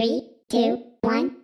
Three, two, one,